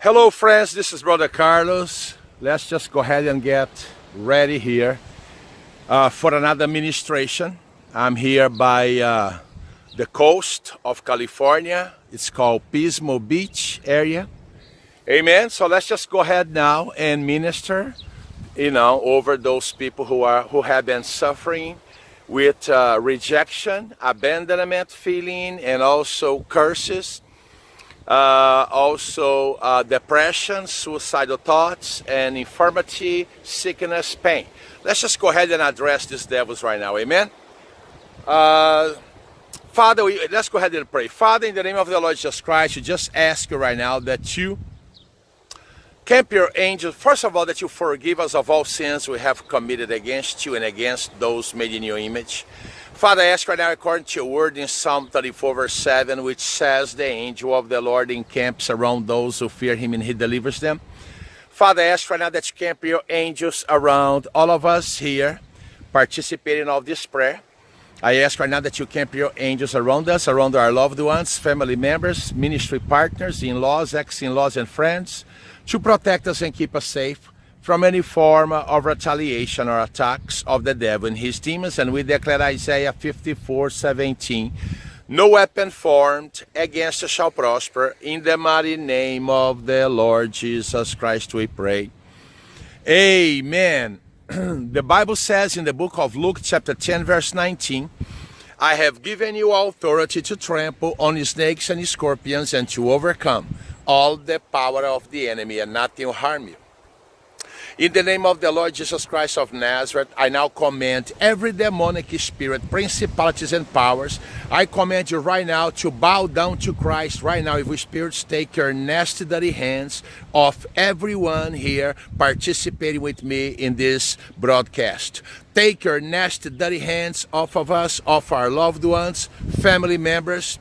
Hello friends, this is Brother Carlos. Let's just go ahead and get ready here uh, for another ministration. I'm here by uh, the coast of California. It's called Pismo Beach area. Amen. So let's just go ahead now and minister, you know, over those people who are who have been suffering with uh, rejection, abandonment feeling, and also curses uh, also uh, depression, suicidal thoughts, and infirmity, sickness, pain. Let's just go ahead and address these devils right now, amen? Uh, Father, we, let's go ahead and pray. Father, in the name of the Lord Jesus Christ, we just ask you right now that you camp your angels, first of all, that you forgive us of all sins we have committed against you and against those made in your image. Father, I ask right now, according to your word in Psalm 34, verse 7, which says, The angel of the Lord encamps around those who fear him and he delivers them. Father, I ask right now that you camp your angels around all of us here participating of this prayer. I ask right now that you camp your angels around us, around our loved ones, family members, ministry partners, in-laws, ex-in-laws, and friends, to protect us and keep us safe from any form of retaliation or attacks of the devil and his demons. And we declare Isaiah 54, 17, no weapon formed against us shall prosper. In the mighty name of the Lord Jesus Christ we pray. Amen. the Bible says in the book of Luke chapter 10 verse 19, I have given you authority to trample on snakes and scorpions and to overcome all the power of the enemy and nothing will harm you. In the name of the Lord Jesus Christ of Nazareth, I now command every demonic spirit, principalities and powers, I command you right now to bow down to Christ right now. If we spirits take your nasty dirty hands off everyone here participating with me in this broadcast. Take your nasty dirty hands off of us, off our loved ones, family members,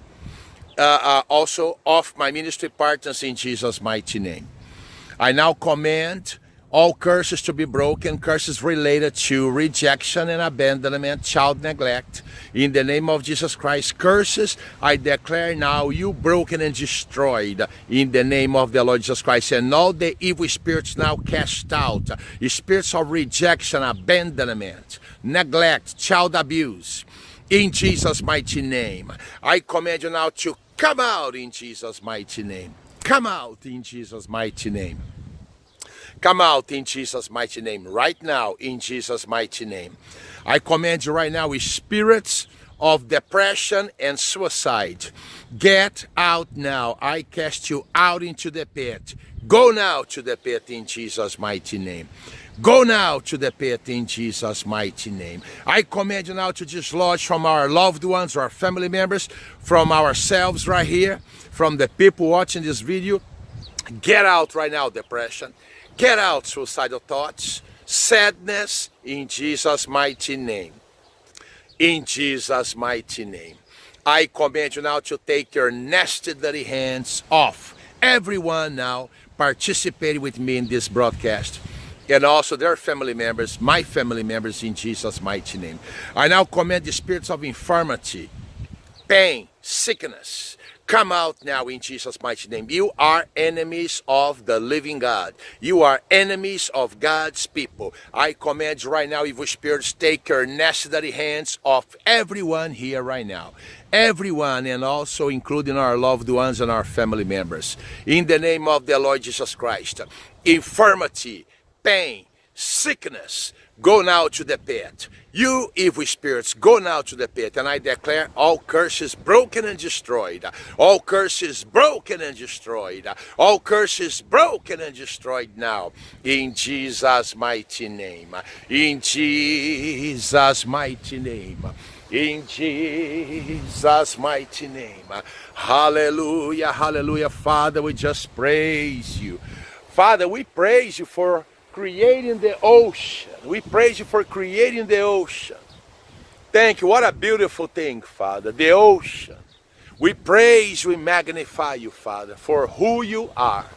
uh, uh, also off my ministry partners in Jesus' mighty name. I now command all curses to be broken, curses related to rejection and abandonment, child neglect. In the name of Jesus Christ, curses, I declare now you broken and destroyed in the name of the Lord Jesus Christ. And all the evil spirits now cast out, spirits of rejection, abandonment, neglect, child abuse. In Jesus' mighty name, I command you now to come out in Jesus' mighty name. Come out in Jesus' mighty name. Come out in Jesus' mighty name. Right now, in Jesus' mighty name. I command you right now, spirits of depression and suicide. Get out now. I cast you out into the pit. Go now to the pit in Jesus' mighty name. Go now to the pit in Jesus' mighty name. I command you now to dislodge from our loved ones, our family members, from ourselves right here, from the people watching this video. Get out right now, depression. Get out suicidal thoughts, sadness, in Jesus' mighty name. In Jesus' mighty name. I command you now to take your nasty dirty hands off. Everyone now participating with me in this broadcast and also their family members, my family members in Jesus' mighty name. I now command the spirits of infirmity, pain, sickness, Come out now in Jesus' mighty name. You are enemies of the living God. You are enemies of God's people. I command right now, evil spirits, take your necessary hands off everyone here right now. Everyone, and also including our loved ones and our family members. In the name of the Lord Jesus Christ. Infirmity, pain, sickness, go now to the pit. You evil spirits, go now to the pit, and I declare all curses broken and destroyed. All curses broken and destroyed. All curses broken and destroyed now. In Jesus' mighty name. In Jesus' mighty name. In Jesus' mighty name. Hallelujah, hallelujah. Father, we just praise you. Father, we praise you for creating the ocean. We praise you for creating the ocean. Thank you. What a beautiful thing, Father. The ocean. We praise, we magnify you, Father, for who you are.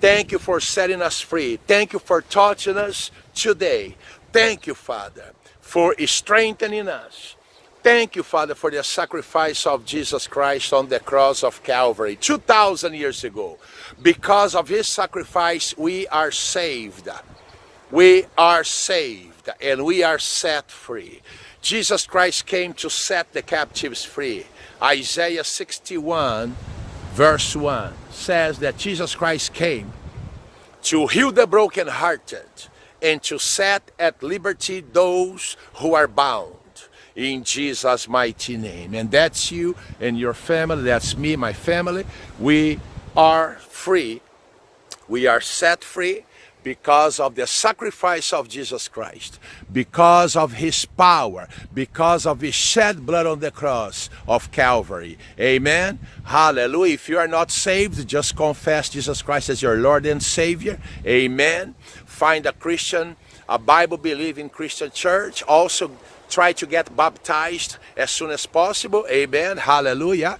Thank you for setting us free. Thank you for touching us today. Thank you, Father, for strengthening us. Thank you, Father, for the sacrifice of Jesus Christ on the cross of Calvary 2,000 years ago. Because of his sacrifice, we are saved. We are saved and we are set free. Jesus Christ came to set the captives free. Isaiah 61 verse 1 says that Jesus Christ came to heal the brokenhearted and to set at liberty those who are bound in Jesus mighty name and that's you and your family that's me my family we are free we are set free because of the sacrifice of Jesus Christ, because of his power, because of his shed blood on the cross of Calvary. Amen. Hallelujah. If you are not saved, just confess Jesus Christ as your Lord and Savior. Amen. Find a Christian, a Bible believing Christian church. Also try to get baptized as soon as possible. Amen. Hallelujah.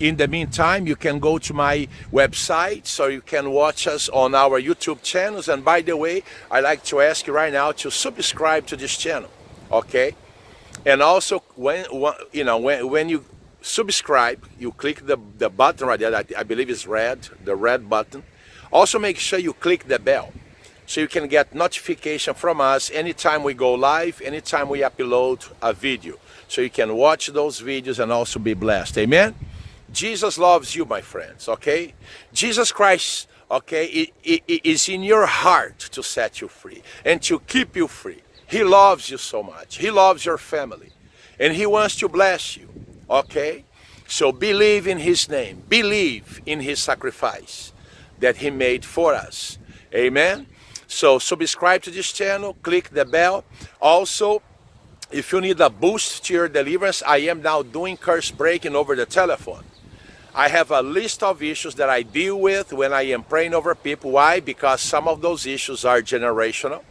In the meantime, you can go to my website so you can watch us on our YouTube channels. And by the way, I'd like to ask you right now to subscribe to this channel, okay? And also, when you know when, when you subscribe, you click the, the button right there, I, I believe it's red, the red button. Also make sure you click the bell so you can get notification from us anytime we go live, anytime we upload a video. So you can watch those videos and also be blessed. Amen? Jesus loves you, my friends, okay? Jesus Christ, okay, it, it is in your heart to set you free and to keep you free. He loves you so much. He loves your family. And he wants to bless you, okay? So believe in his name. Believe in his sacrifice that he made for us. Amen? So subscribe to this channel, click the bell. Also, if you need a boost to your deliverance, I am now doing curse breaking over the telephone. I have a list of issues that I deal with when I am praying over people. Why? Because some of those issues are generational.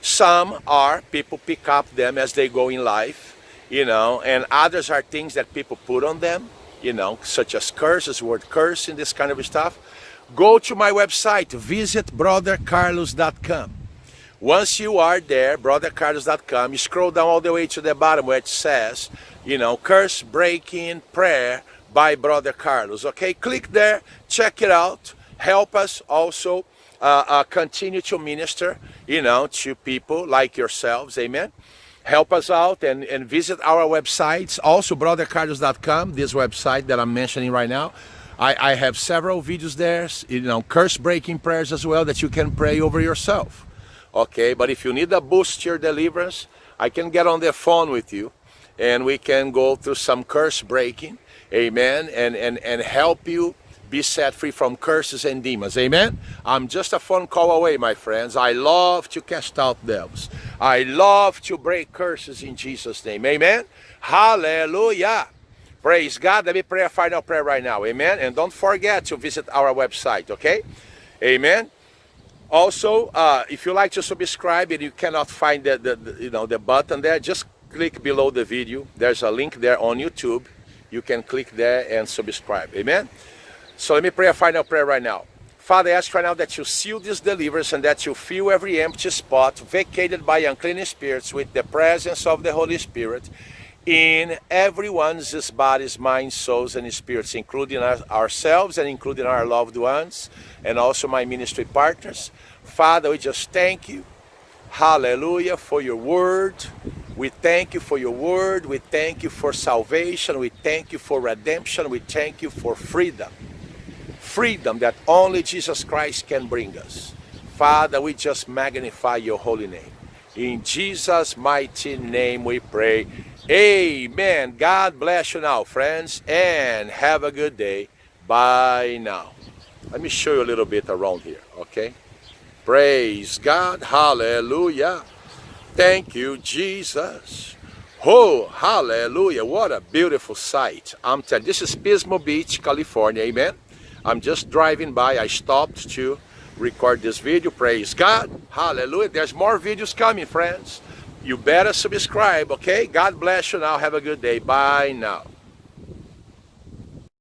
Some are people pick up them as they go in life, you know, and others are things that people put on them, you know, such as curses, word curse and this kind of stuff. Go to my website, visit brothercarlos.com. Once you are there, brothercarlos.com, you scroll down all the way to the bottom where it says, you know, curse breaking prayer by Brother Carlos. Okay, click there, check it out. Help us also uh, uh, continue to minister, you know, to people like yourselves. Amen. Help us out and, and visit our websites. Also, brothercarlos.com, this website that I'm mentioning right now. I, I have several videos there, you know, curse breaking prayers as well that you can pray over yourself. Okay, but if you need a boost your deliverance, I can get on the phone with you and we can go through some curse breaking amen, and, and, and help you be set free from curses and demons. Amen? I'm just a phone call away, my friends. I love to cast out devils. I love to break curses in Jesus' name. Amen? Hallelujah. Praise God. Let me pray a final prayer right now. Amen? And don't forget to visit our website, okay? Amen? Also, uh, if you like to subscribe and you cannot find the, the, the, you know, the button there, just click below the video. There's a link there on YouTube you can click there and subscribe. Amen? So let me pray a final prayer right now. Father, I ask right now that you seal this deliverance and that you fill every empty spot vacated by unclean spirits with the presence of the Holy Spirit in everyone's bodies, minds, souls, and spirits, including ourselves and including our loved ones and also my ministry partners. Father, we just thank you. Hallelujah for your word. We thank you for your word. We thank you for salvation. We thank you for redemption. We thank you for freedom. Freedom that only Jesus Christ can bring us. Father, we just magnify your holy name. In Jesus' mighty name we pray. Amen. God bless you now, friends, and have a good day. Bye now. Let me show you a little bit around here, okay? Praise God. Hallelujah. Thank you, Jesus. Oh, hallelujah. What a beautiful sight. I'm telling this is Pismo Beach, California. Amen. I'm just driving by. I stopped to record this video. Praise God. Hallelujah. There's more videos coming, friends. You better subscribe, okay? God bless you now. Have a good day. Bye now.